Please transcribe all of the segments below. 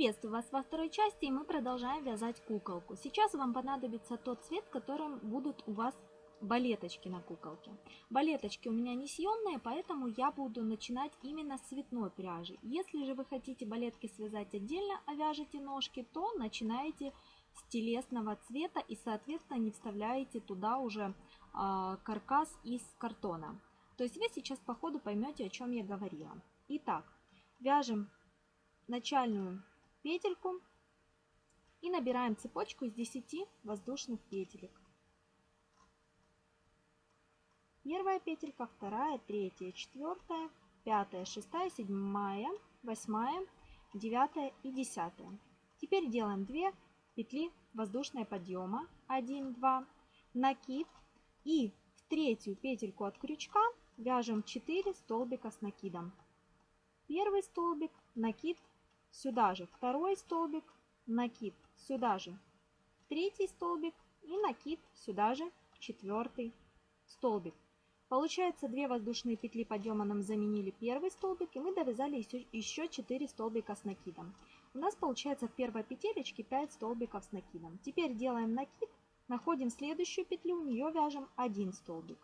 Приветствую вас во второй части и мы продолжаем вязать куколку. Сейчас вам понадобится тот цвет, которым будут у вас балеточки на куколке. Балеточки у меня не съемные, поэтому я буду начинать именно с цветной пряжи. Если же вы хотите балетки связать отдельно, а вяжете ножки, то начинаете с телесного цвета и соответственно не вставляете туда уже э, каркас из картона. То есть вы сейчас по ходу поймете, о чем я говорила. Итак, вяжем начальную петельку и набираем цепочку из 10 воздушных петелек. Первая петелька, вторая, третья, четвертая, пятая, шестая, седьмая, восьмая, девятая и десятая. Теперь делаем 2 петли воздушного подъема, 1, 2, накид и в третью петельку от крючка вяжем 4 столбика с накидом. Первый столбик, накид сюда же второй столбик, накид сюда же третий столбик и накид сюда же четвертый столбик. Получается 2 воздушные петли подъема нам заменили первый столбик и мы довязали еще 4 столбика с накидом. У нас получается в первой петелечке 5 столбиков с накидом. Теперь делаем накид, находим следующую петлю, в нее вяжем 1 столбик.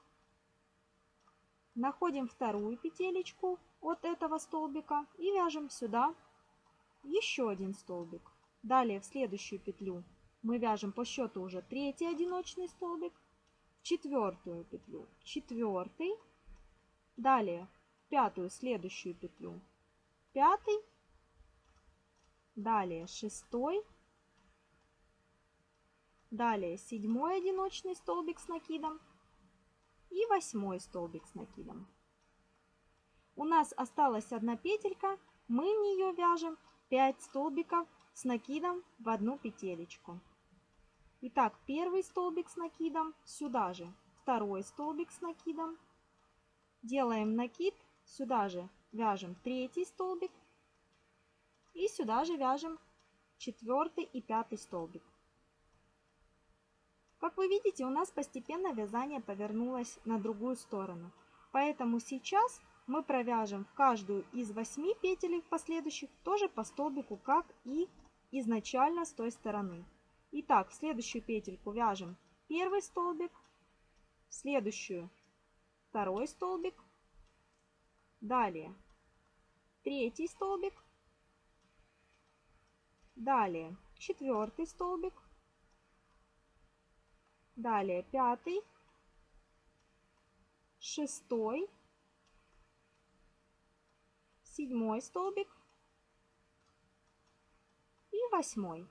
Находим вторую петелечку от этого столбика и вяжем сюда еще один столбик. Далее в следующую петлю мы вяжем по счету уже третий одиночный столбик, четвертую петлю четвертый, далее пятую следующую петлю пятый, далее шестой, далее седьмой одиночный столбик с накидом и восьмой столбик с накидом. У нас осталась одна петелька, мы в нее вяжем 5 столбиков с накидом в одну петелечку. Итак, первый столбик с накидом сюда же, второй столбик с накидом. Делаем накид, сюда же вяжем третий столбик и сюда же вяжем четвертый и пятый столбик. Как вы видите, у нас постепенно вязание повернулось на другую сторону. Поэтому сейчас мы провяжем в каждую из 8 петель последующих тоже по столбику, как и изначально с той стороны. Итак, в следующую петельку вяжем первый столбик, в следующую второй столбик, далее третий столбик, далее четвертый столбик, далее пятый, шестой, седьмой столбик и восьмой.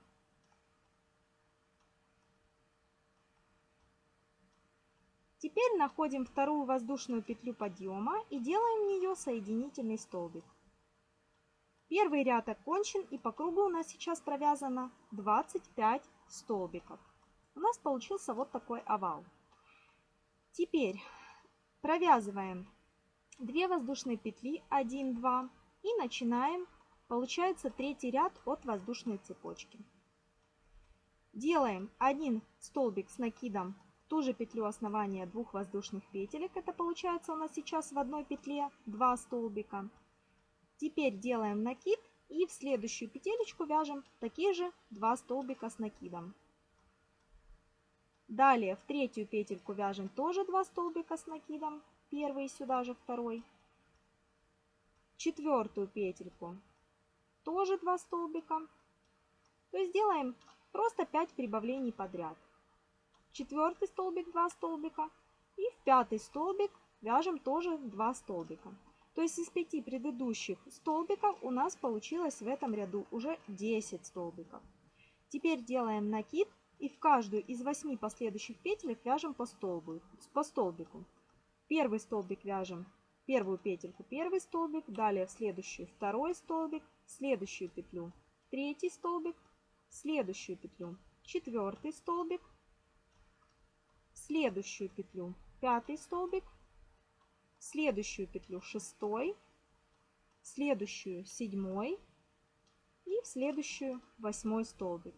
Теперь находим вторую воздушную петлю подъема и делаем в нее соединительный столбик. Первый ряд окончен и по кругу у нас сейчас провязано 25 столбиков. У нас получился вот такой овал. Теперь провязываем 2 воздушные петли 1 2 и начинаем. Получается третий ряд от воздушной цепочки. Делаем один столбик с накидом в ту же петлю основания двух воздушных петелек. Это получается у нас сейчас в одной петле 2 столбика. Теперь делаем накид и в следующую петелечку вяжем такие же 2 столбика с накидом. Далее в третью петельку вяжем тоже 2 столбика с накидом первый сюда же второй. Четвертую петельку тоже 2 столбика. То есть делаем просто 5 прибавлений подряд. Четвертый столбик 2 столбика и в пятый столбик вяжем тоже 2 столбика. То есть из 5 предыдущих столбиков у нас получилось в этом ряду уже 10 столбиков. Теперь делаем накид и в каждую из 8 последующих петель вяжем по, столбу, по столбику. Первый столбик вяжем первую петельку, первый столбик, далее в следующую второй столбик, следующую петлю третий столбик, следующую петлю четвертый столбик, следующую петлю пятый столбик, следующую петлю шестой, следующую седьмой и в следующую восьмой столбик.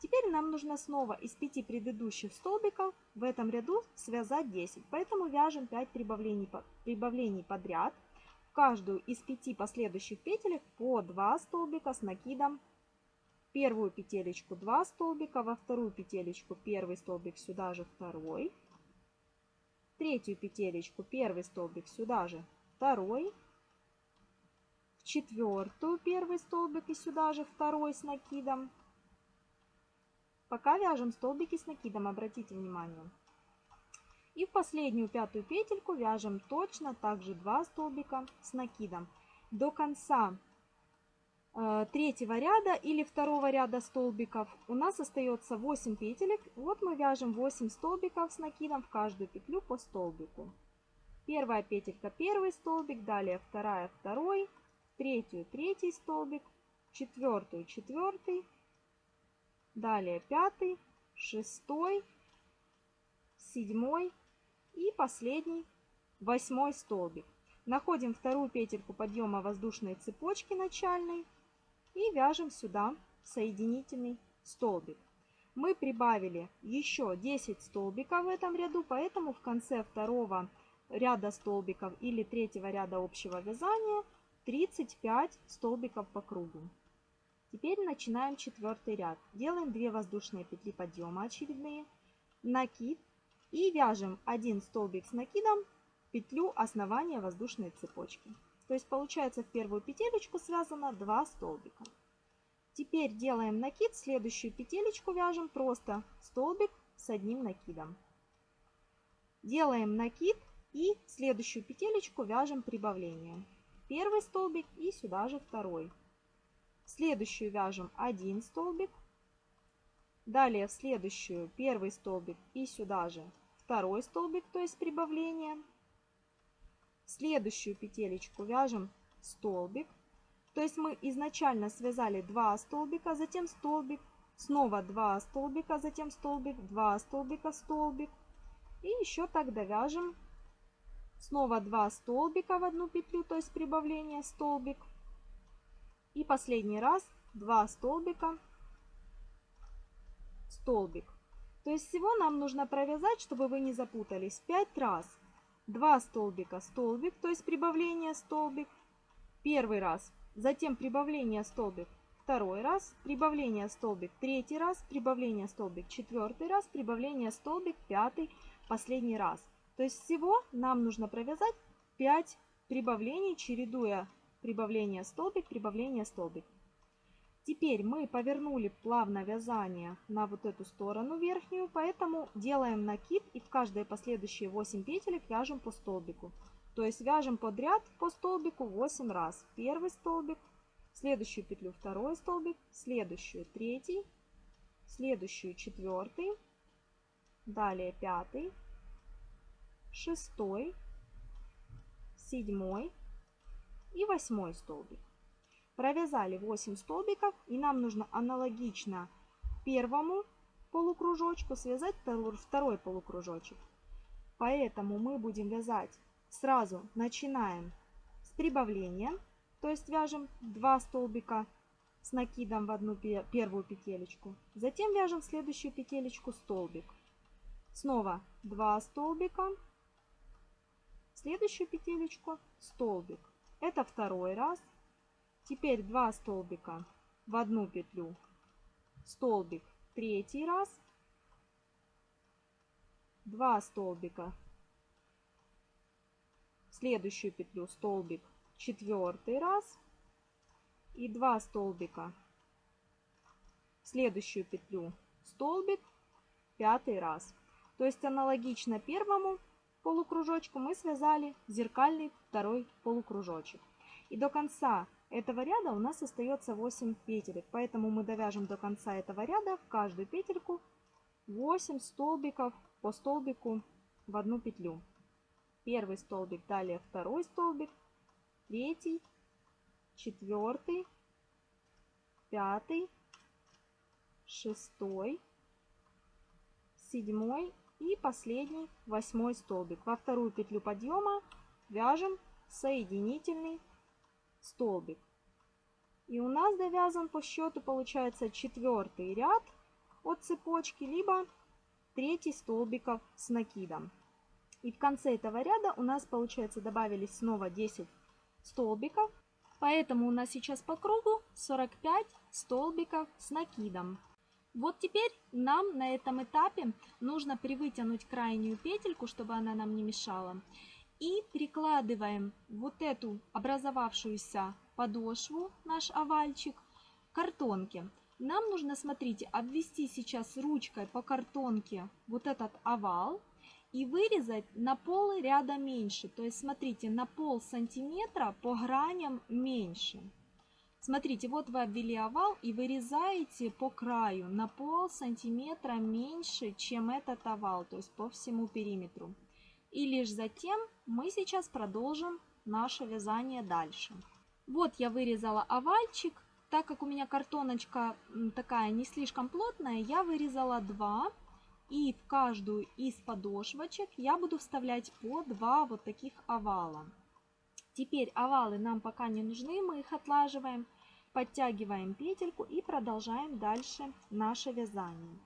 Теперь нам нужно снова из 5 предыдущих столбиков в этом ряду связать 10. Поэтому вяжем 5 прибавлений, прибавлений подряд. В каждую из 5 последующих петелек по 2 столбика с накидом первую петелечку 2 столбика, во вторую петелечку первый столбик сюда же второй, третью петелечку первый столбик сюда же второй, в четвертую первый столбик и сюда же второй с накидом. Пока вяжем столбики с накидом, обратите внимание. И в последнюю пятую петельку вяжем точно также 2 столбика с накидом. До конца э, третьего ряда или второго ряда столбиков у нас остается 8 петелек. Вот мы вяжем 8 столбиков с накидом в каждую петлю по столбику. Первая петелька первый столбик, далее вторая второй, третью третий столбик, четвертую четвертый, далее пятый, шестой, седьмой и последний восьмой столбик. Находим вторую петельку подъема воздушной цепочки начальной и вяжем сюда соединительный столбик. Мы прибавили еще 10 столбиков в этом ряду, поэтому в конце второго ряда столбиков или третьего ряда общего вязания 35 столбиков по кругу. Теперь начинаем четвертый ряд. Делаем 2 воздушные петли подъема очередные, накид и вяжем один столбик с накидом петлю основания воздушной цепочки. То есть получается в первую петелечку связано 2 столбика. Теперь делаем накид, следующую петелечку вяжем просто столбик с одним накидом. Делаем накид и следующую петелечку вяжем прибавление. Первый столбик и сюда же второй. Следующую вяжем один столбик. Далее в следующую первый столбик и сюда же второй столбик, то есть прибавление. следующую петелечку вяжем столбик. То есть мы изначально связали 2 столбика, затем столбик, снова 2 столбика, затем столбик, 2 столбика, столбик. И еще так довяжем снова 2 столбика в одну петлю, то есть прибавление столбик. И последний раз 2 столбика, столбик. То есть всего нам нужно провязать, чтобы вы не запутались, 5 раз. 2 столбика, столбик, то есть прибавление столбик. Первый раз, затем прибавление столбик. Второй раз, прибавление столбик. Третий раз, прибавление столбик. Четвертый раз, прибавление столбик. Пятый, последний раз. То есть всего нам нужно провязать 5 прибавлений, чередуя прибавление столбик, прибавление столбик. Теперь мы повернули плавно вязание на вот эту сторону верхнюю, поэтому делаем накид и в каждые последующие 8 петелек вяжем по столбику. То есть вяжем подряд по столбику 8 раз. Первый столбик, следующую петлю второй столбик, следующую третий, следующую четвертый, далее пятый, шестой, седьмой и восьмой столбик. Провязали 8 столбиков и нам нужно аналогично первому полукружочку связать второй полукружочек. Поэтому мы будем вязать сразу, начинаем с прибавления, то есть вяжем 2 столбика с накидом в одну первую петелечку. Затем вяжем следующую петелечку столбик. Снова 2 столбика, следующую петелечку столбик. Это второй раз. Теперь 2 столбика в одну петлю, столбик третий раз, 2 столбика в следующую петлю, столбик четвертый раз. И 2 столбика в следующую петлю, столбик пятый раз. То есть аналогично первому полукружочку мы связали зеркальный второй полукружочек. И до конца этого ряда у нас остается 8 петелек, поэтому мы довяжем до конца этого ряда в каждую петельку 8 столбиков по столбику в одну петлю. Первый столбик, далее второй столбик, третий, четвертый, пятый, шестой, седьмой и последний восьмой столбик. Во вторую петлю подъема вяжем соединительный столбик. И у нас довязан по счету получается четвертый ряд от цепочки, либо третий столбиков с накидом. И в конце этого ряда у нас получается добавились снова 10 столбиков. Поэтому у нас сейчас по кругу 45 столбиков с накидом. Вот теперь нам на этом этапе нужно привытянуть крайнюю петельку, чтобы она нам не мешала. И прикладываем вот эту образовавшуюся подошву, наш овальчик, к картонке. Нам нужно, смотрите, обвести сейчас ручкой по картонке вот этот овал и вырезать на пол ряда меньше. То есть, смотрите, на пол сантиметра по граням меньше. Смотрите, вот вы обвели овал и вырезаете по краю на пол сантиметра меньше, чем этот овал, то есть по всему периметру. И лишь затем мы сейчас продолжим наше вязание дальше. Вот я вырезала овальчик. Так как у меня картоночка такая не слишком плотная, я вырезала два. И в каждую из подошвочек я буду вставлять по два вот таких овала. Теперь овалы нам пока не нужны, мы их отлаживаем. Подтягиваем петельку и продолжаем дальше наше вязание.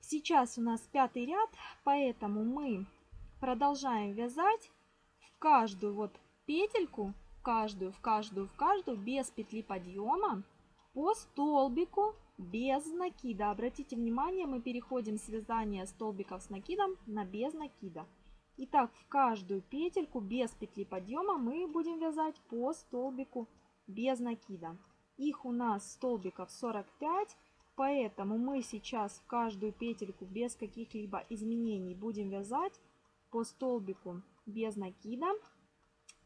Сейчас у нас пятый ряд, поэтому мы продолжаем вязать в каждую вот петельку, в каждую, в каждую, в каждую, без петли подъема, по столбику, без накида. Обратите внимание, мы переходим с вязания столбиков с накидом на без накида. Итак, в каждую петельку без петли подъема мы будем вязать по столбику без накида. Их у нас столбиков 45, поэтому мы сейчас в каждую петельку без каких-либо изменений будем вязать по столбику без накида.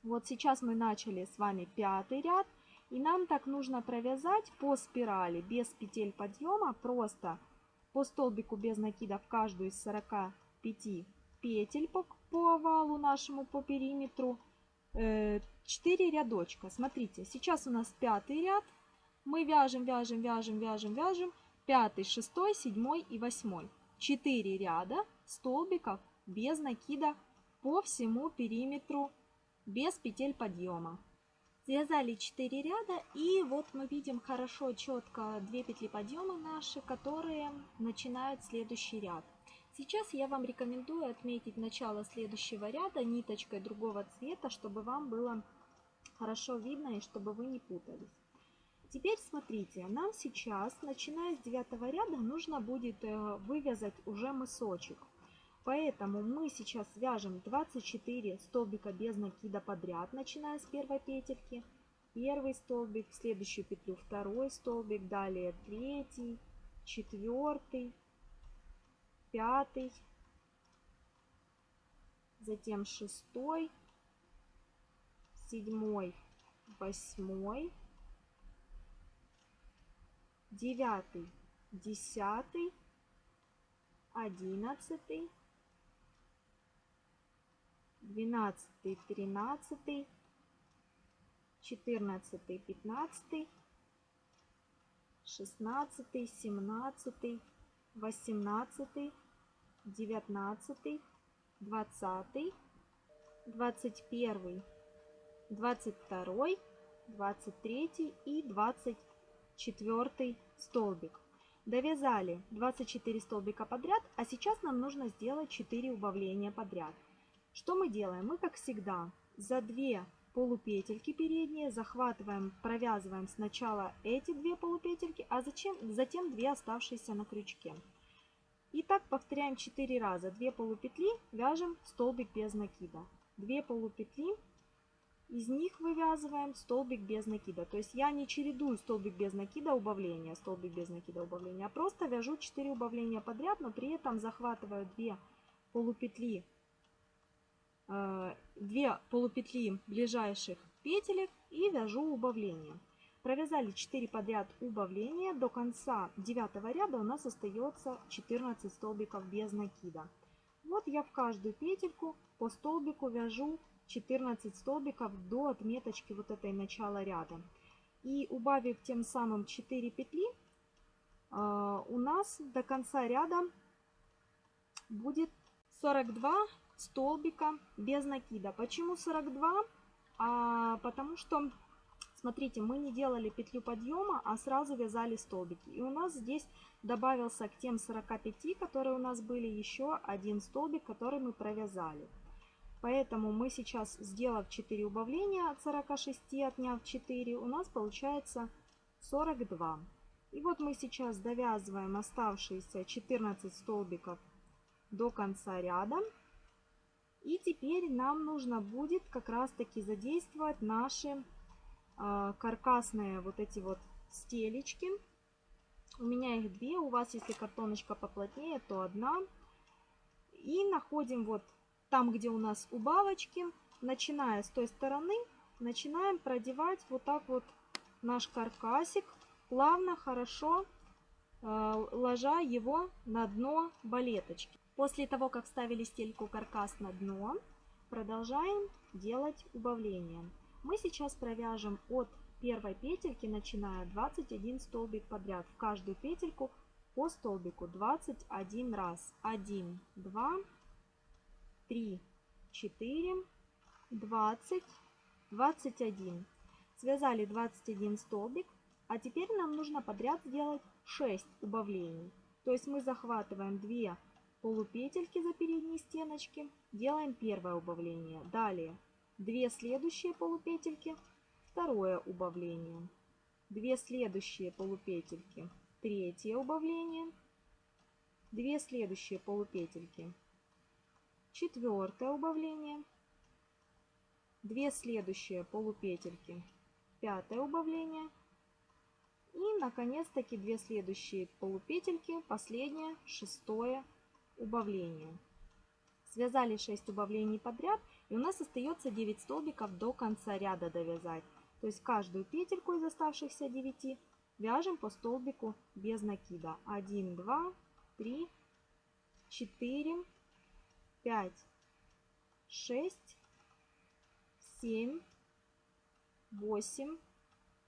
Вот сейчас мы начали с вами пятый ряд. И нам так нужно провязать по спирали без петель подъема, просто по столбику без накида в каждую из 45 петель по, по овалу нашему, по периметру. 4 э, рядочка. Смотрите, сейчас у нас пятый ряд. Мы вяжем, вяжем, вяжем, вяжем, вяжем. Пятый, шестой, седьмой и восьмой. 4 ряда столбиков без накида по всему периметру без петель подъема. Связали 4 ряда и вот мы видим хорошо четко 2 петли подъема наши, которые начинают следующий ряд. Сейчас я вам рекомендую отметить начало следующего ряда ниточкой другого цвета, чтобы вам было хорошо видно и чтобы вы не путались. Теперь смотрите, нам сейчас, начиная с девятого ряда, нужно будет э, вывязать уже мысочек. Поэтому мы сейчас вяжем 24 столбика без накида подряд, начиная с первой петельки. Первый столбик, в следующую петлю второй столбик, далее третий, четвертый, пятый, затем шестой, седьмой, восьмой, девятый, десятый, одиннадцатый, двенадцатый, тринадцатый, четырнадцатый, пятнадцатый, шестнадцатый, семнадцатый, восемнадцатый, девятнадцатый, двадцатый, двадцать первый, двадцать второй, двадцать третий и двадцать четвертый столбик. Довязали 24 столбика подряд, а сейчас нам нужно сделать 4 убавления подряд. Что мы делаем? Мы, как всегда, за 2 полупетельки передние захватываем, провязываем сначала эти две полупетельки, а зачем, затем 2 оставшиеся на крючке. И так повторяем 4 раза. 2 полупетли вяжем столбик без накида. 2 полупетли, из них вывязываем столбик без накида. То есть я не чередую столбик без накида убавления, столбик без накида убавления, а просто вяжу 4 убавления подряд, но при этом захватываю 2 полупетли 2 э, полупетли ближайших петелек и вяжу убавление. Провязали 4 подряд убавления. До конца 9 ряда у нас остается 14 столбиков без накида. Вот я в каждую петельку по столбику вяжу 14 столбиков до отметочки вот этой начала ряда. И убавив тем самым 4 петли, э, у нас до конца ряда будет 42 столбика без накида. Почему 42? А, потому что, смотрите, мы не делали петлю подъема, а сразу вязали столбики. И у нас здесь добавился к тем 45, которые у нас были, еще один столбик, который мы провязали. Поэтому мы сейчас, сделав 4 убавления от 46, отняв 4, у нас получается 42. И вот мы сейчас довязываем оставшиеся 14 столбиков до конца ряда. И теперь нам нужно будет как раз таки задействовать наши каркасные вот эти вот стелечки. У меня их две, у вас если картоночка поплотнее, то одна. И находим вот там, где у нас убавочки, начиная с той стороны, начинаем продевать вот так вот наш каркасик, плавно, хорошо э, ложа его на дно балеточки. После того, как вставили стельку каркас на дно, продолжаем делать убавление. Мы сейчас провяжем от первой петельки, начиная 21 столбик подряд. В каждую петельку по столбику 21 раз. 1, 2, 3, 4, 20, 21. Связали 21 столбик, а теперь нам нужно подряд сделать 6 убавлений. То есть мы захватываем 2 полупетельки за передние стеночки, делаем первое убавление. Далее 2 следующие полупетельки, второе убавление. 2 следующие полупетельки, третье убавление. 2 следующие полупетельки, четвертое убавление, 2 следующие полупетельки, пятое убавление и наконец-таки 2 следующие полупетельки, последнее, шестое убавление. Связали 6 убавлений подряд и у нас остается 9 столбиков до конца ряда довязать. То есть каждую петельку из оставшихся 9 вяжем по столбику без накида. 1, 2, 3, 4, 5, 6, 7, 8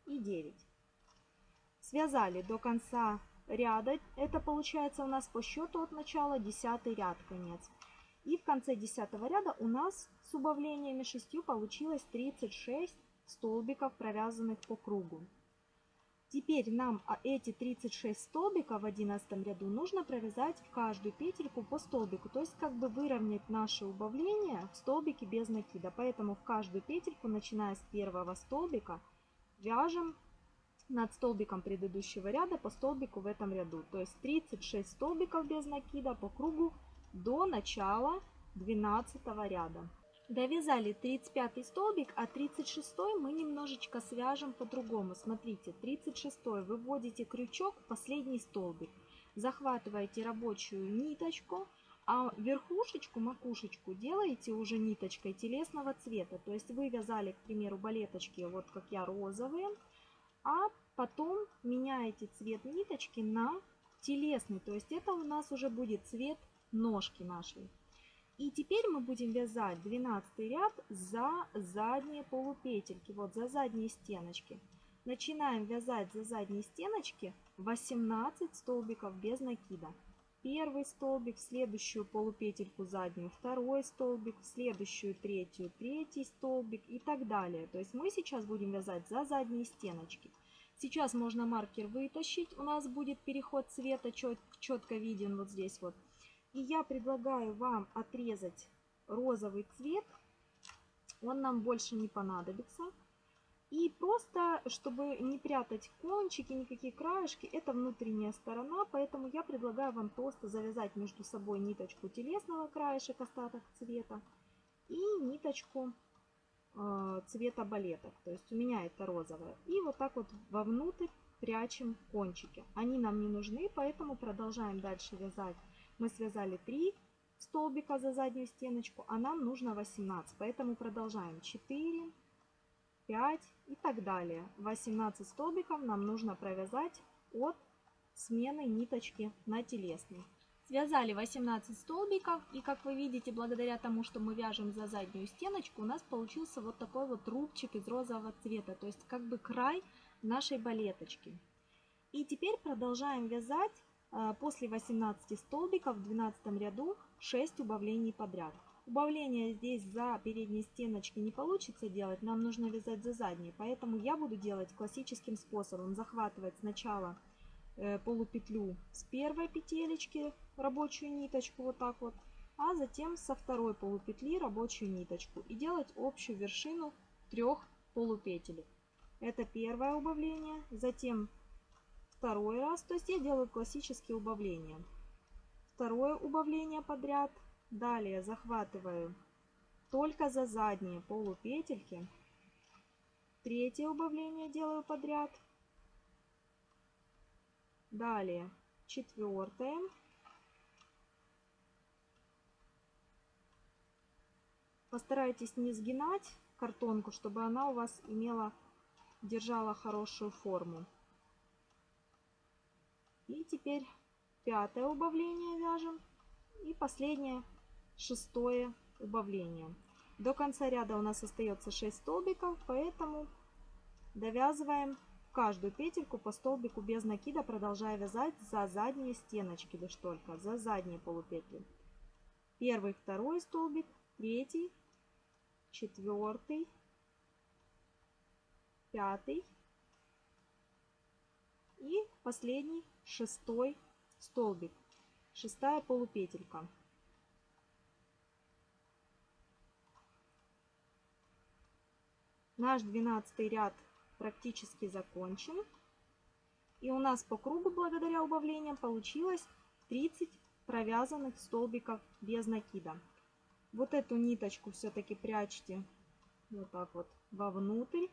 и 9. Связали до конца ряда. Это получается у нас по счету от начала 10 ряд конец. И в конце 10 ряда у нас с убавлениями 6 получилось 36 столбиков, провязанных по кругу. Теперь нам а, эти 36 столбиков в 11 ряду нужно провязать в каждую петельку по столбику. То есть как бы выровнять наши убавления в столбике без накида. Поэтому в каждую петельку, начиная с первого столбика, вяжем над столбиком предыдущего ряда по столбику в этом ряду. То есть 36 столбиков без накида по кругу до начала 12 ряда. Довязали 35 столбик, а 36 мы немножечко свяжем по-другому. Смотрите, 36 выводите крючок в последний столбик, захватываете рабочую ниточку, а верхушечку, макушечку делаете уже ниточкой телесного цвета. То есть вы вязали, к примеру, балеточки, вот как я, розовые, а потом меняете цвет ниточки на телесный. То есть это у нас уже будет цвет ножки нашей. И теперь мы будем вязать 12 ряд за задние полупетельки, вот за задние стеночки. Начинаем вязать за задние стеночки 18 столбиков без накида. Первый столбик, в следующую полупетельку заднюю, второй столбик, в следующую третью, третий столбик и так далее. То есть мы сейчас будем вязать за задние стеночки. Сейчас можно маркер вытащить, у нас будет переход цвета чет, четко виден вот здесь вот. И я предлагаю вам отрезать розовый цвет. Он нам больше не понадобится. И просто, чтобы не прятать кончики, никакие краешки, это внутренняя сторона, поэтому я предлагаю вам просто завязать между собой ниточку телесного краешек, остаток цвета, и ниточку э, цвета балеток. То есть у меня это розовая. И вот так вот вовнутрь прячем кончики. Они нам не нужны, поэтому продолжаем дальше вязать мы связали 3 столбика за заднюю стеночку, а нам нужно 18. Поэтому продолжаем 4, 5 и так далее. 18 столбиков нам нужно провязать от смены ниточки на телесный. Связали 18 столбиков и как вы видите, благодаря тому, что мы вяжем за заднюю стеночку, у нас получился вот такой вот рубчик из розового цвета, то есть как бы край нашей балеточки. И теперь продолжаем вязать после 18 столбиков в 12 ряду 6 убавлений подряд. Убавления здесь за передние стеночки не получится делать, нам нужно вязать за задние. Поэтому я буду делать классическим способом. Захватывать сначала э, полупетлю с первой петелечки, рабочую ниточку вот так вот. а затем со второй полупетли рабочую ниточку и делать общую вершину трех полупетелек. Это первое убавление, затем второй раз, то есть я делаю классические убавления. Второе убавление подряд, далее захватываю только за задние полупетельки. Третье убавление делаю подряд. Далее четвертое. Постарайтесь не сгинать картонку, чтобы она у вас имела, держала хорошую форму. И теперь пятое убавление вяжем. И последнее, шестое убавление. До конца ряда у нас остается 6 столбиков, поэтому довязываем каждую петельку по столбику без накида, продолжая вязать за задние стеночки лишь только, за задние полупетли. Первый, второй столбик, третий, четвертый, пятый и последний шестой столбик, шестая полупетелька. Наш двенадцатый ряд практически закончен. И у нас по кругу, благодаря убавлениям, получилось 30 провязанных столбиков без накида. Вот эту ниточку все-таки прячьте вот так вот вовнутрь.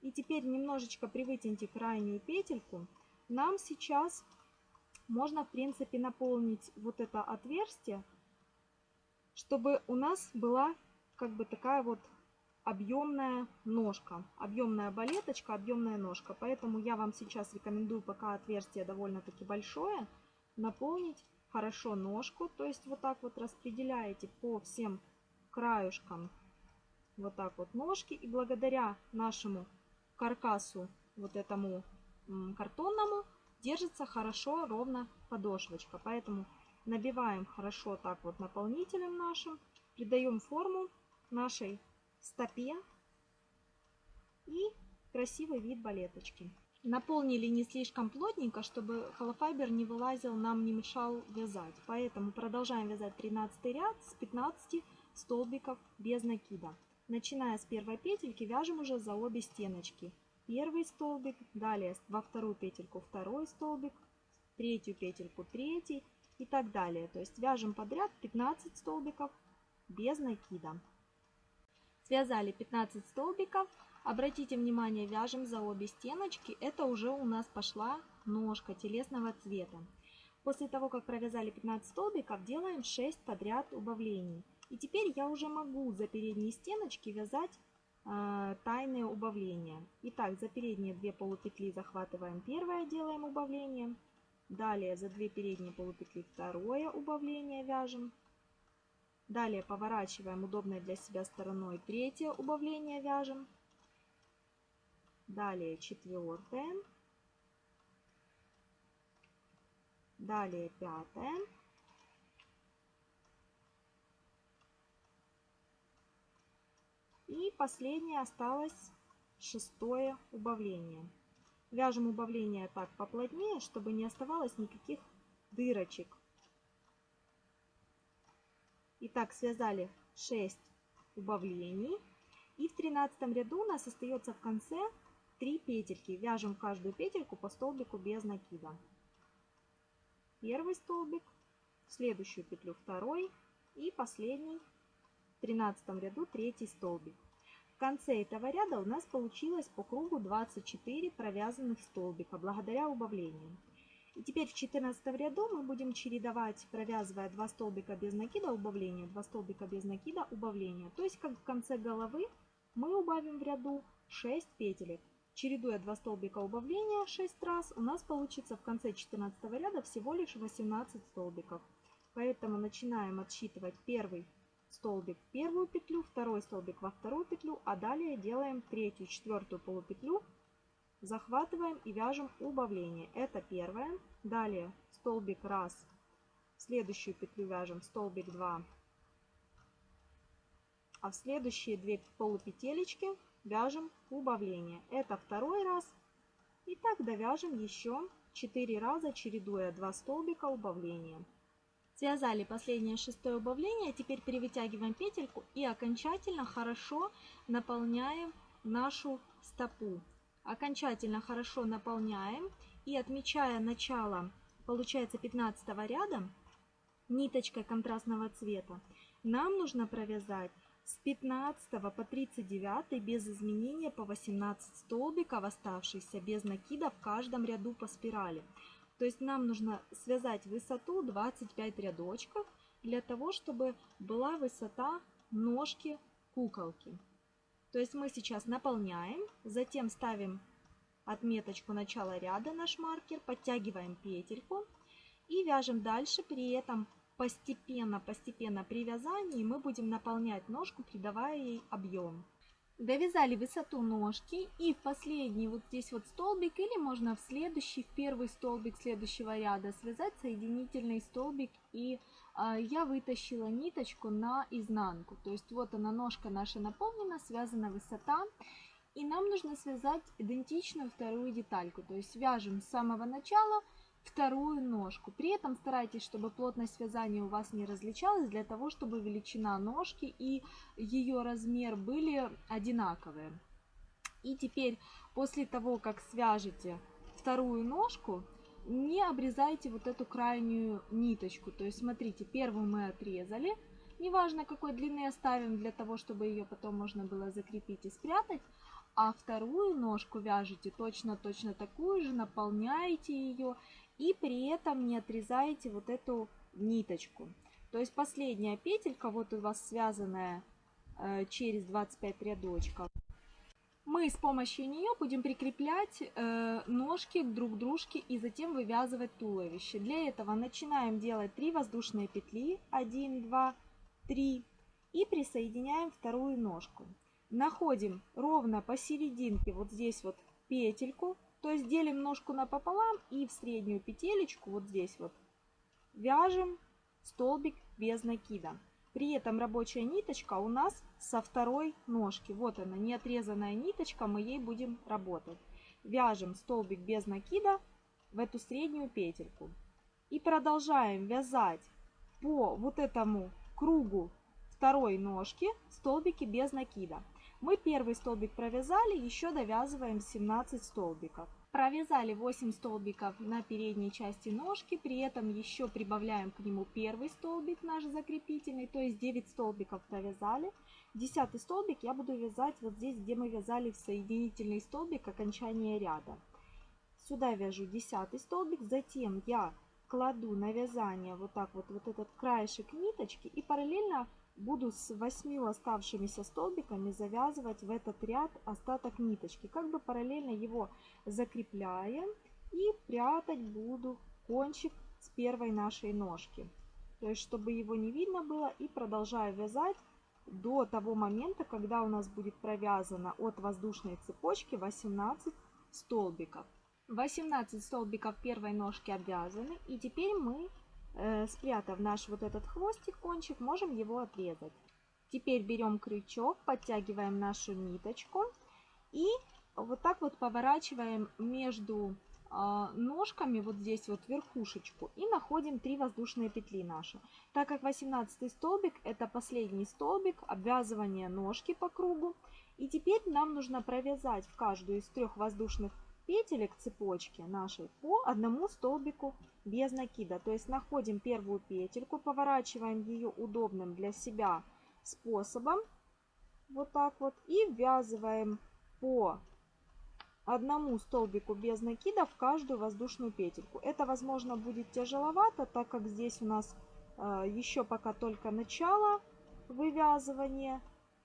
И теперь немножечко привытяните крайнюю петельку. Нам сейчас можно, в принципе, наполнить вот это отверстие, чтобы у нас была как бы такая вот объемная ножка, объемная балеточка, объемная ножка. Поэтому я вам сейчас рекомендую, пока отверстие довольно-таки большое, наполнить хорошо ножку. То есть вот так вот распределяете по всем краюшкам вот так вот ножки. И благодаря нашему каркасу, вот этому картонному, держится хорошо ровно подошвочка. Поэтому набиваем хорошо так вот наполнителем нашим, придаем форму нашей стопе и красивый вид балеточки. Наполнили не слишком плотненько, чтобы холофайбер не вылазил, нам не мешал вязать. Поэтому продолжаем вязать 13 ряд с 15 столбиков без накида. Начиная с первой петельки вяжем уже за обе стеночки. Первый столбик, далее во вторую петельку второй столбик, третью петельку третий и так далее. То есть вяжем подряд 15 столбиков без накида. Связали 15 столбиков. Обратите внимание, вяжем за обе стеночки. Это уже у нас пошла ножка телесного цвета. После того, как провязали 15 столбиков, делаем 6 подряд убавлений. И теперь я уже могу за передние стеночки вязать э, тайные убавления. Итак, за передние две полупетли захватываем первое, делаем убавление. Далее за две передние полупетли второе убавление вяжем. Далее поворачиваем удобной для себя стороной. Третье убавление вяжем. Далее четвертое. Далее пятое. И последнее осталось шестое убавление. Вяжем убавление так поплотнее, чтобы не оставалось никаких дырочек Итак, связали 6 убавлений. И в 13 ряду у нас остается в конце 3 петельки. Вяжем каждую петельку по столбику без накида. Первый столбик, следующую петлю второй и последний в 13 ряду третий столбик. В конце этого ряда у нас получилось по кругу 24 провязанных столбика благодаря убавлениям. И теперь в 14 ряду мы будем чередовать, провязывая 2 столбика без накида убавления, 2 столбика без накида убавления. То есть как в конце головы мы убавим в ряду 6 петелек. Чередуя 2 столбика убавления 6 раз, у нас получится в конце 14 ряда всего лишь 18 столбиков. Поэтому начинаем отсчитывать первый столбик в первую петлю, второй столбик во вторую петлю, а далее делаем третью, четвертую полупетлю захватываем и вяжем убавление. Это первое. Далее столбик 1, в следующую петлю вяжем столбик 2, а в следующие две полупетелечки вяжем убавление. Это второй раз. И так довяжем еще 4 раза, чередуя 2 столбика убавления. Связали последнее шестое убавление, теперь перевытягиваем петельку и окончательно хорошо наполняем нашу стопу. Окончательно хорошо наполняем и отмечая начало, получается 15 ряда, ниточкой контрастного цвета, нам нужно провязать с 15 по 39 без изменения по 18 столбиков оставшихся без накида в каждом ряду по спирали. То есть нам нужно связать высоту 25 рядочков для того, чтобы была высота ножки куколки. То есть мы сейчас наполняем, затем ставим отметочку начала ряда, наш маркер, подтягиваем петельку и вяжем дальше. При этом постепенно, постепенно при вязании мы будем наполнять ножку, придавая ей объем. Довязали высоту ножки и в последний вот здесь вот столбик или можно в следующий, в первый столбик следующего ряда связать соединительный столбик и э, я вытащила ниточку на изнанку. То есть вот она ножка наша наполнена, связана высота и нам нужно связать идентичную вторую детальку. То есть вяжем с самого начала вторую ножку. При этом старайтесь, чтобы плотность вязания у вас не различалась, для того, чтобы величина ножки и ее размер были одинаковые. И теперь, после того, как свяжете вторую ножку, не обрезайте вот эту крайнюю ниточку. То есть, смотрите, первую мы отрезали, неважно какой длины оставим, для того, чтобы ее потом можно было закрепить и спрятать. А вторую ножку вяжете точно-точно такую же, наполняете ее и при этом не отрезаете вот эту ниточку. То есть последняя петелька, вот у вас связанная э, через 25 рядочков, мы с помощью нее будем прикреплять э, ножки друг к дружке и затем вывязывать туловище. Для этого начинаем делать 3 воздушные петли, 1, 2, 3 и присоединяем вторую ножку. Находим ровно посерединке вот здесь вот петельку, то есть делим ножку напополам и в среднюю петелечку, вот здесь вот, вяжем столбик без накида. При этом рабочая ниточка у нас со второй ножки. Вот она, не отрезанная ниточка, мы ей будем работать. Вяжем столбик без накида в эту среднюю петельку. И продолжаем вязать по вот этому кругу второй ножки столбики без накида. Мы первый столбик провязали, еще довязываем 17 столбиков. Провязали 8 столбиков на передней части ножки, при этом еще прибавляем к нему первый столбик наш закрепительный, то есть 9 столбиков провязали. Десятый столбик я буду вязать вот здесь, где мы вязали в соединительный столбик окончания ряда. Сюда вяжу десятый столбик, затем я кладу на вязание вот так вот, вот этот краешек ниточки и параллельно буду с 8 оставшимися столбиками завязывать в этот ряд остаток ниточки. Как бы параллельно его закрепляем и прятать буду кончик с первой нашей ножки. То есть, чтобы его не видно было. И продолжаю вязать до того момента, когда у нас будет провязано от воздушной цепочки 18 столбиков. 18 столбиков первой ножки обвязаны. И теперь мы спрятав наш вот этот хвостик, кончик, можем его отрезать. Теперь берем крючок, подтягиваем нашу ниточку и вот так вот поворачиваем между а, ножками вот здесь вот верхушечку и находим 3 воздушные петли наши. Так как 18 столбик это последний столбик обвязывания ножки по кругу. И теперь нам нужно провязать в каждую из трех воздушных петелек цепочки нашей по одному столбику без накида. То есть находим первую петельку, поворачиваем ее удобным для себя способом. Вот так вот. И ввязываем по одному столбику без накида в каждую воздушную петельку. Это, возможно, будет тяжеловато, так как здесь у нас э, еще пока только начало вывязывания.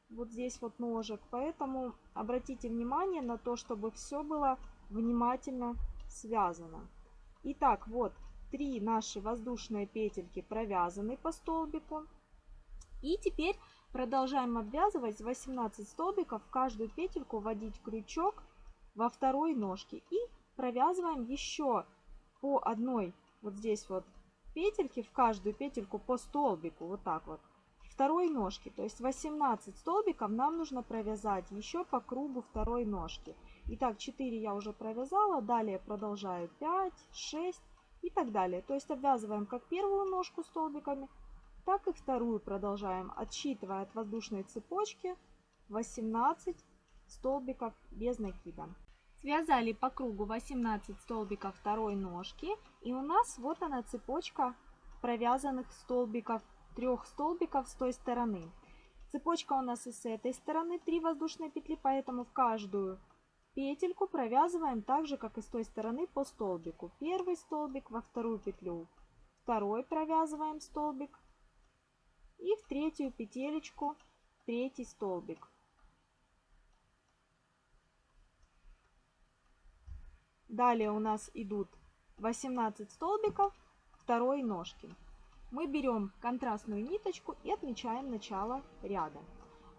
Вот здесь вот ножек. Поэтому обратите внимание на то, чтобы все было внимательно связано. Итак, вот три наши воздушные петельки провязаны по столбику. И теперь продолжаем обвязывать 18 столбиков, в каждую петельку вводить крючок во второй ножке. И провязываем еще по одной вот здесь вот петельки, в каждую петельку по столбику, вот так вот, второй ножки. То есть 18 столбиков нам нужно провязать еще по кругу второй ножки. Итак, 4 я уже провязала, далее продолжаю 5, 6, и так далее. То есть обвязываем как первую ножку столбиками, так и вторую продолжаем, отсчитывая от воздушной цепочки 18 столбиков без накида. Связали по кругу 18 столбиков второй ножки. И у нас вот она цепочка провязанных столбиков, трех столбиков с той стороны. Цепочка у нас и с этой стороны 3 воздушные петли, поэтому в каждую петельку провязываем так же, как и с той стороны по столбику. Первый столбик во вторую петлю, второй провязываем столбик и в третью петелечку третий столбик. Далее у нас идут 18 столбиков второй ножки. Мы берем контрастную ниточку и отмечаем начало ряда.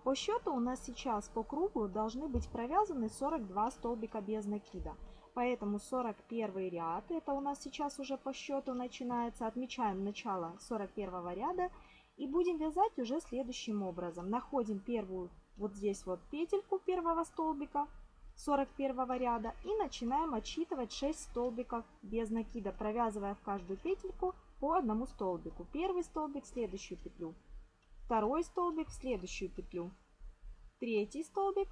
По счету у нас сейчас по кругу должны быть провязаны 42 столбика без накида. Поэтому 41 ряд, это у нас сейчас уже по счету начинается, отмечаем начало 41 ряда и будем вязать уже следующим образом. Находим первую вот здесь вот петельку первого столбика, 41 ряда и начинаем отсчитывать 6 столбиков без накида, провязывая в каждую петельку по одному столбику. Первый столбик следующую петлю, второй столбик в следующую петлю, третий столбик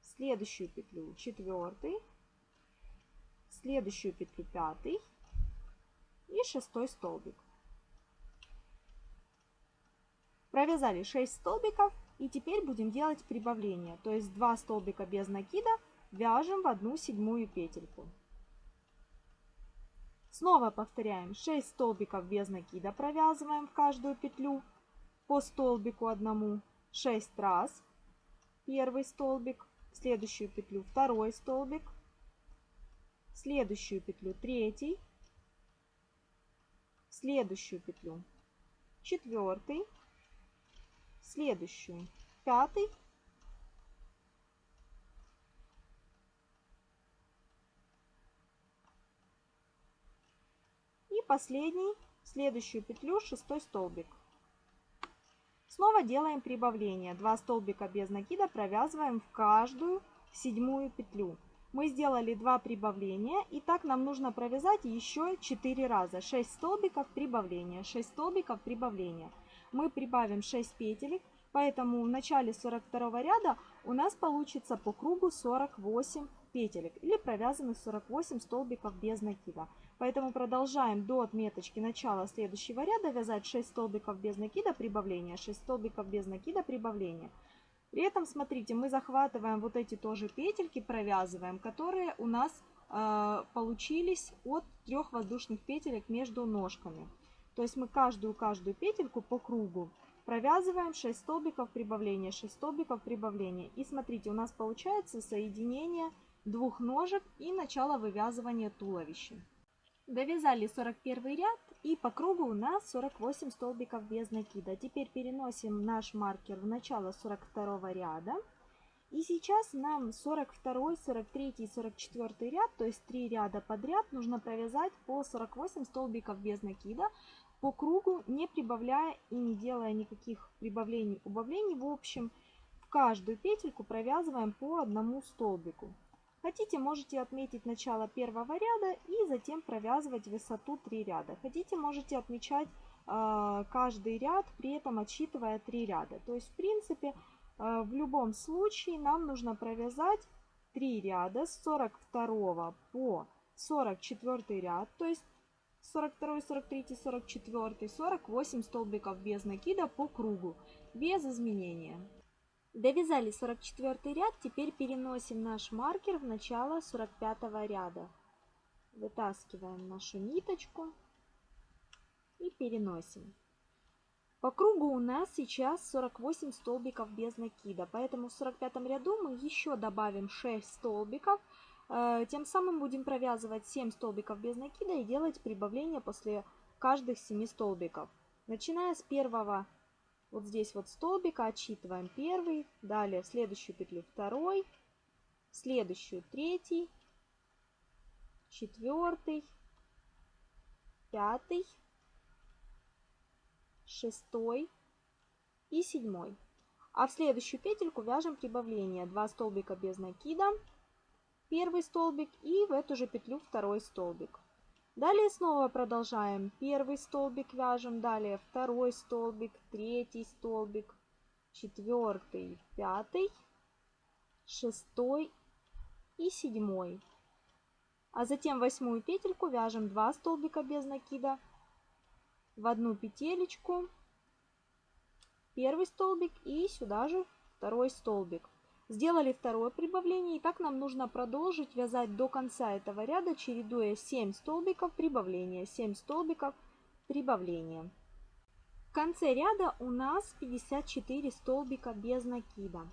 в следующую петлю, четвертый, следующую петлю пятый и шестой столбик. Провязали 6 столбиков и теперь будем делать прибавление. То есть 2 столбика без накида вяжем в одну седьмую петельку. Снова повторяем. 6 столбиков без накида провязываем в каждую петлю по столбику одному. 6 раз. Первый столбик, следующую петлю второй столбик, следующую петлю третий, следующую петлю четвертый, следующую, пятый, последний, следующую петлю, шестой столбик. Снова делаем прибавление. 2 столбика без накида провязываем в каждую седьмую петлю. Мы сделали 2 прибавления, и так нам нужно провязать еще 4 раза. 6 столбиков прибавления, 6 столбиков прибавления мы прибавим 6 петелек, поэтому в начале 42 ряда у нас получится по кругу 48 петелек или провязанных 48 столбиков без накида. Поэтому продолжаем до отметочки начала следующего ряда вязать 6 столбиков без накида прибавления, 6 столбиков без накида прибавления. При этом, смотрите, мы захватываем вот эти тоже петельки, провязываем, которые у нас э, получились от трех воздушных петелек между ножками. То есть мы каждую-каждую петельку по кругу провязываем 6 столбиков прибавления, 6 столбиков прибавления. И смотрите, у нас получается соединение двух ножек и начало вывязывания туловища. Довязали 41 ряд и по кругу у нас 48 столбиков без накида. Теперь переносим наш маркер в начало 42 ряда. И сейчас нам 42, 43 и 44 ряд, то есть 3 ряда подряд, нужно провязать по 48 столбиков без накида по кругу, не прибавляя и не делая никаких прибавлений, убавлений. В общем, в каждую петельку провязываем по одному столбику. Хотите, можете отметить начало первого ряда и затем провязывать высоту 3 ряда. Хотите, можете отмечать э, каждый ряд, при этом отсчитывая 3 ряда. То есть, в принципе, э, в любом случае нам нужно провязать 3 ряда с 42 по 44 ряд, то есть 42, 43, 44, 48 столбиков без накида по кругу, без изменения. Довязали 44 ряд, теперь переносим наш маркер в начало 45 ряда. Вытаскиваем нашу ниточку и переносим. По кругу у нас сейчас 48 столбиков без накида, поэтому в 45 ряду мы еще добавим 6 столбиков, Э, тем самым будем провязывать 7 столбиков без накида и делать прибавление после каждых 7 столбиков. Начиная с первого, вот здесь вот столбика, отсчитываем первый, далее в следующую петлю второй, в следующую третий, четвертый, пятый, шестой и седьмой. А в следующую петельку вяжем прибавление 2 столбика без накида, первый столбик и в эту же петлю второй столбик. Далее снова продолжаем. Первый столбик вяжем, далее второй столбик, третий столбик, четвертый, пятый, шестой и седьмой. А затем восьмую петельку вяжем 2 столбика без накида в одну петелечку, первый столбик и сюда же второй столбик. Сделали второе прибавление и так нам нужно продолжить вязать до конца этого ряда, чередуя 7 столбиков прибавления, 7 столбиков прибавления. В конце ряда у нас 54 столбика без накида.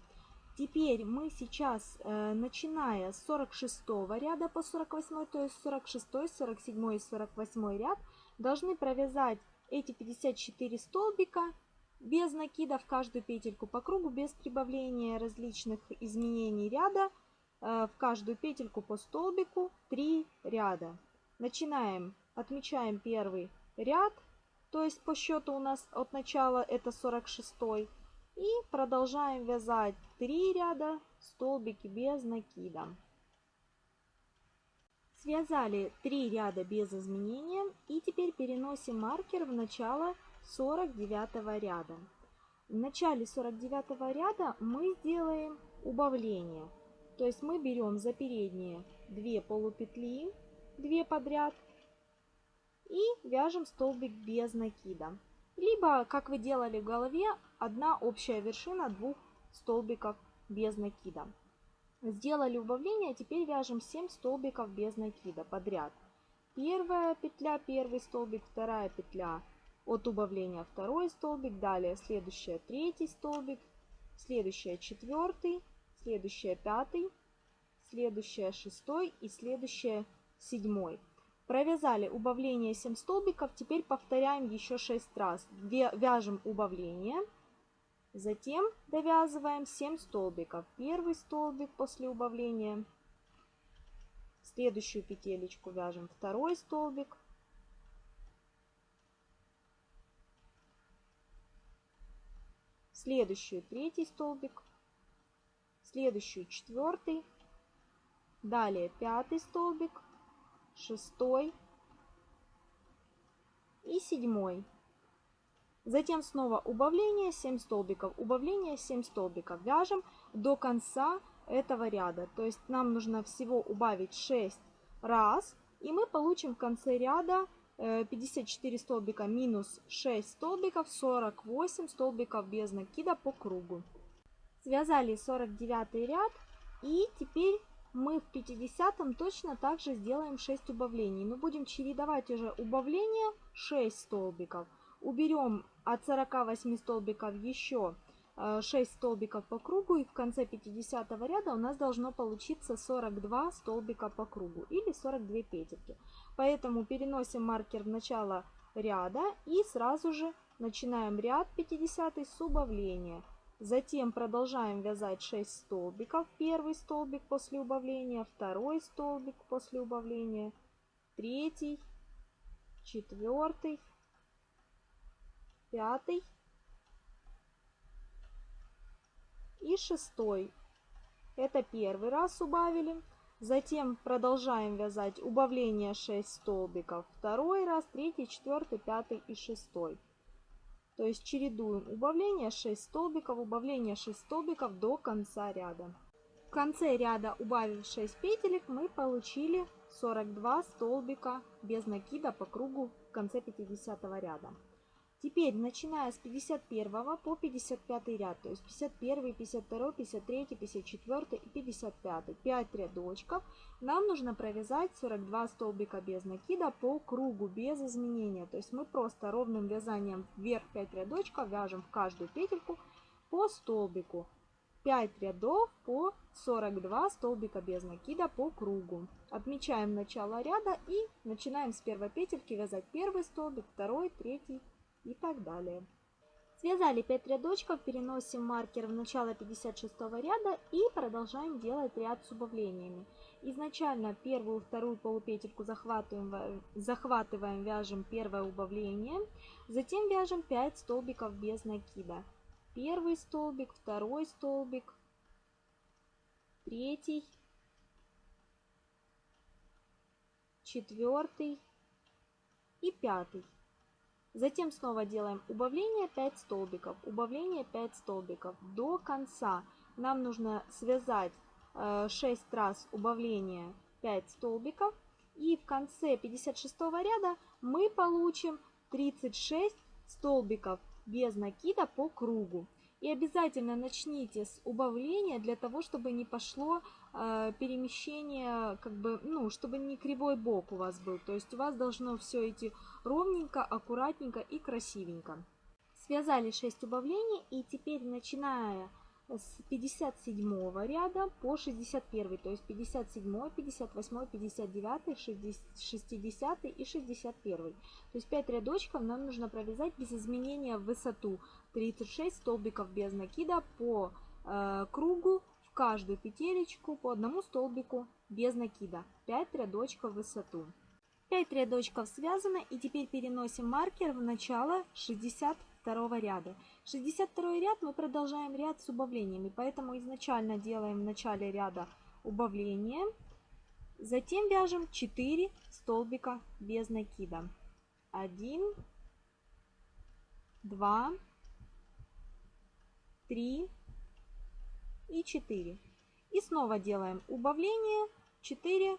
Теперь мы сейчас, э, начиная с 46 ряда по 48, то есть 46, 47 и 48 ряд, должны провязать эти 54 столбика без накида в каждую петельку по кругу, без прибавления различных изменений ряда, э, в каждую петельку по столбику 3 ряда. Начинаем, отмечаем первый ряд, то есть по счету у нас от начала это 46 и продолжаем вязать 3 ряда столбики без накида. Связали 3 ряда без изменения и теперь переносим маркер в начало 49 ряда. В начале 49 ряда мы сделаем убавление. То есть мы берем за передние 2 полупетли, 2 подряд и вяжем столбик без накида. Либо, как вы делали в голове, одна общая вершина двух столбиков без накида. Сделали убавление, теперь вяжем 7 столбиков без накида подряд. Первая петля, первый столбик, вторая петля от убавления, второй столбик, далее следующая третий столбик, следующая четвертый, следующая пятый, следующая шестой и следующая седьмой. Провязали убавление 7 столбиков, теперь повторяем еще 6 раз. Вяжем убавление, затем довязываем 7 столбиков. Первый столбик после убавления, следующую петелечку вяжем второй столбик, следующую третий столбик, следующую четвертый, далее пятый столбик, шестой и седьмой. Затем снова убавление 7 столбиков, убавление 7 столбиков. Вяжем до конца этого ряда. То есть нам нужно всего убавить 6 раз. И мы получим в конце ряда 54 э, столбика минус 6 столбиков, 48 столбиков без накида по кругу. Связали 49 ряд и теперь мы в 50 точно также сделаем 6 убавлений. Но будем чередовать уже убавления 6 столбиков. Уберем от 48 столбиков еще 6 э, столбиков по кругу. И в конце 50 ряда у нас должно получиться 42 столбика по кругу или 42 петельки. Поэтому переносим маркер в начало ряда и сразу же начинаем ряд 50 с убавления. Затем продолжаем вязать 6 столбиков. Первый столбик после убавления, второй столбик после убавления, третий, четвертый, пятый и шестой. Это первый раз убавили. Затем продолжаем вязать убавление 6 столбиков. Второй раз, третий, четвертый, пятый и шестой. То есть чередуем убавление 6 столбиков, убавление 6 столбиков до конца ряда. В конце ряда, убавив 6 петелек, мы получили 42 столбика без накида по кругу в конце 50 ряда. Теперь, начиная с 51 по 55 ряд, то есть 51, 52, 53, 54 и 55, 5 рядочков, нам нужно провязать 42 столбика без накида по кругу, без изменения. То есть мы просто ровным вязанием вверх 5 рядочков вяжем в каждую петельку по столбику. 5 рядов по 42 столбика без накида по кругу. Отмечаем начало ряда и начинаем с первой петельки вязать первый столбик, второй, третий, и так далее. Связали 5 рядочков, переносим маркер в начало 56 ряда и продолжаем делать ряд с убавлениями. Изначально первую, вторую полупетельку захватываем, захватываем, вяжем первое убавление, затем вяжем 5 столбиков без накида. Первый столбик, второй столбик, третий, четвертый, и пятый. Затем снова делаем убавление 5 столбиков, убавление 5 столбиков. До конца нам нужно связать 6 э, раз убавление 5 столбиков. И в конце 56 ряда мы получим 36 столбиков без накида по кругу. И обязательно начните с убавления для того, чтобы не пошло перемещение, как бы, ну, чтобы не кривой бок у вас был. То есть у вас должно все идти ровненько, аккуратненько и красивенько. Связали 6 убавлений и теперь начиная с 57 ряда по 61, то есть 57, 58, 59, 60 и 61. То есть 5 рядочков нам нужно провязать без изменения в высоту 36 столбиков без накида по э, кругу каждую петелечку по одному столбику без накида. 5 рядочков в высоту. 5 рядочков связано и теперь переносим маркер в начало 60 второго ряда. 62 ряд мы продолжаем ряд с убавлениями, поэтому изначально делаем в начале ряда убавление, затем вяжем 4 столбика без накида. 1, 2, 3 и 4. И снова делаем убавление 4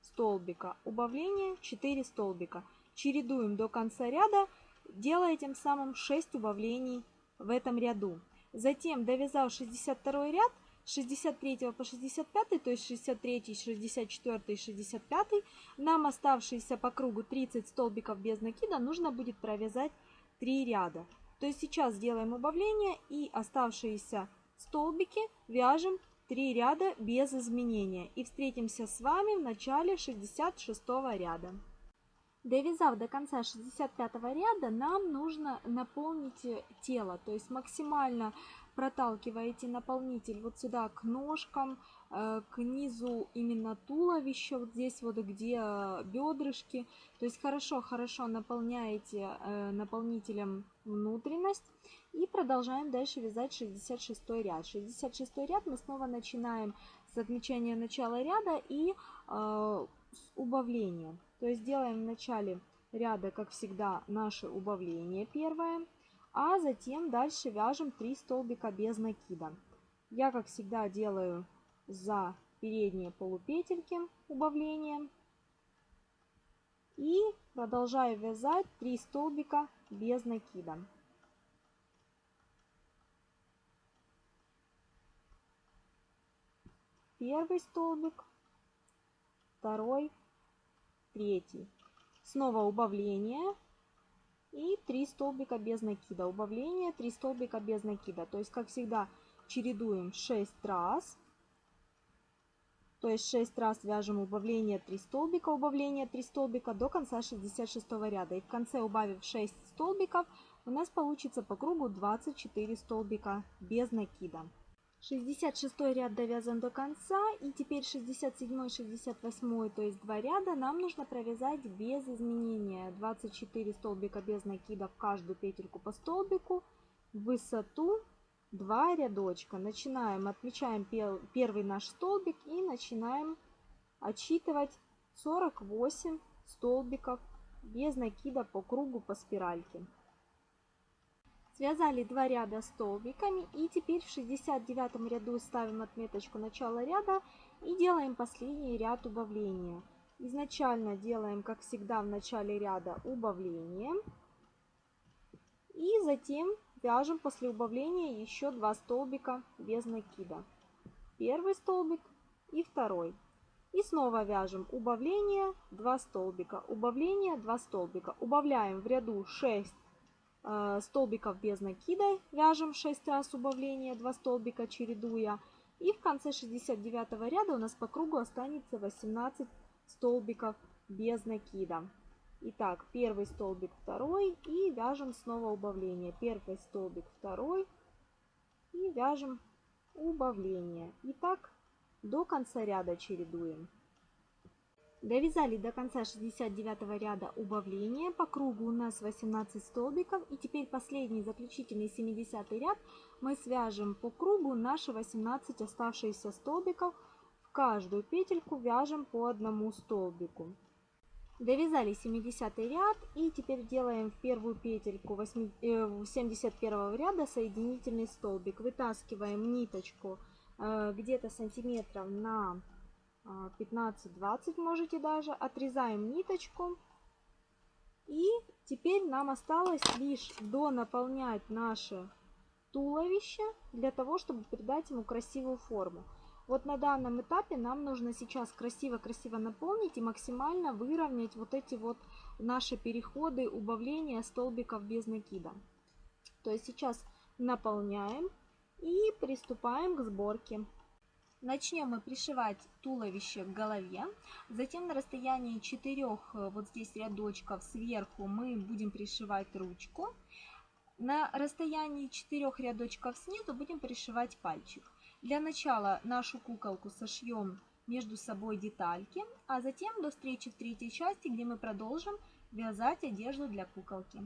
столбика, убавление 4 столбика. Чередуем до конца ряда делая тем самым 6 убавлений в этом ряду. Затем, довязав 62 ряд, с 63 по 65, то есть 63, 64 и 65, нам оставшиеся по кругу 30 столбиков без накида нужно будет провязать 3 ряда. То есть сейчас делаем убавление и оставшиеся столбики вяжем 3 ряда без изменения. И встретимся с вами в начале 66 ряда. Довязав до конца 65 ряда, нам нужно наполнить тело, то есть максимально проталкиваете наполнитель вот сюда к ножкам, э, к низу именно туловища, вот здесь вот где бедрышки. То есть хорошо-хорошо наполняете э, наполнителем внутренность. И продолжаем дальше вязать 66 ряд. 66 ряд мы снова начинаем с отмечания начала ряда и э, с убавления. То есть делаем в начале ряда, как всегда, наше убавление первое, а затем дальше вяжем 3 столбика без накида. Я, как всегда, делаю за передние полупетельки убавление и продолжаю вязать 3 столбика без накида. Первый столбик, второй, третий. Снова убавление и 3 столбика без накида. Убавление, 3 столбика без накида. То есть, как всегда, чередуем 6 раз. То есть 6 раз вяжем убавление 3 столбика, убавление 3 столбика до конца 66 ряда. И в конце убавив 6 столбиков, у нас получится по кругу 24 столбика без накида. 66 ряд довязан до конца и теперь 67 68 то есть два ряда нам нужно провязать без изменения. 24 столбика без накида в каждую петельку по столбику высоту 2 рядочка. Начинаем отмечаем первый наш столбик и начинаем отсчитывать 48 столбиков без накида по кругу по спиральке Связали два ряда столбиками и теперь в 69 ряду ставим отметочку начала ряда и делаем последний ряд убавления. Изначально делаем, как всегда, в начале ряда убавление. И затем вяжем после убавления еще два столбика без накида. Первый столбик и второй. И снова вяжем убавление, 2 столбика, убавление, 2 столбика. Убавляем в ряду 6 Э, столбиков без накида вяжем 6 раз убавление, 2 столбика чередуя. И в конце 69 ряда у нас по кругу останется 18 столбиков без накида. Итак, первый столбик, второй и вяжем снова убавление. Первый столбик, второй и вяжем убавление. И так до конца ряда чередуем. Довязали до конца 69 ряда убавления. По кругу у нас 18 столбиков. И теперь последний заключительный 70 ряд мы свяжем по кругу наши 18 оставшиеся столбиков. В каждую петельку вяжем по одному столбику. Довязали 70 ряд и теперь делаем в первую петельку 8, э, 71 ряда соединительный столбик. Вытаскиваем ниточку э, где-то сантиметров на 15-20 можете даже. Отрезаем ниточку. И теперь нам осталось лишь донаполнять наше туловище для того, чтобы придать ему красивую форму. Вот на данном этапе нам нужно сейчас красиво-красиво наполнить и максимально выровнять вот эти вот наши переходы, убавления столбиков без накида. То есть сейчас наполняем и приступаем к сборке. Начнем мы пришивать туловище к голове. Затем на расстоянии 4 э, вот здесь рядочков сверху мы будем пришивать ручку. На расстоянии 4 рядочков снизу будем пришивать пальчик. Для начала нашу куколку сошьем между собой детальки, а затем до встречи в третьей части, где мы продолжим вязать одежду для куколки.